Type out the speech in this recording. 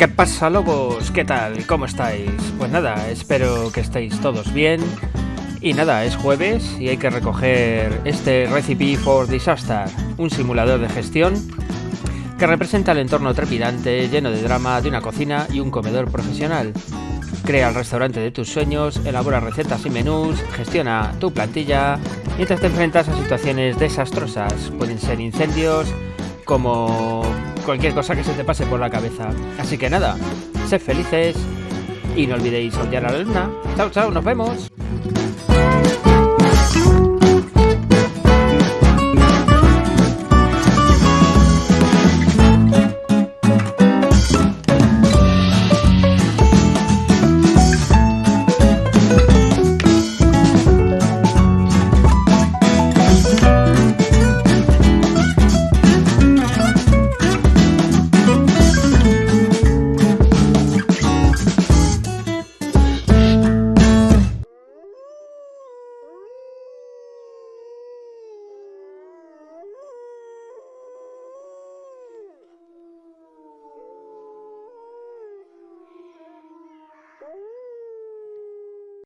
¿Qué pasa lobos? ¿Qué tal? ¿Cómo estáis? Pues nada, espero que estéis todos bien. Y nada, es jueves y hay que recoger este Recipe for Disaster, un simulador de gestión que representa el entorno trepidante, lleno de drama de una cocina y un comedor profesional. Crea el restaurante de tus sueños, elabora recetas y menús, gestiona tu plantilla mientras te enfrentas a situaciones desastrosas. Pueden ser incendios, como cualquier cosa que se te pase por la cabeza. Así que nada, sed felices y no olvidéis odiar a la luna. Chao, chao, nos vemos.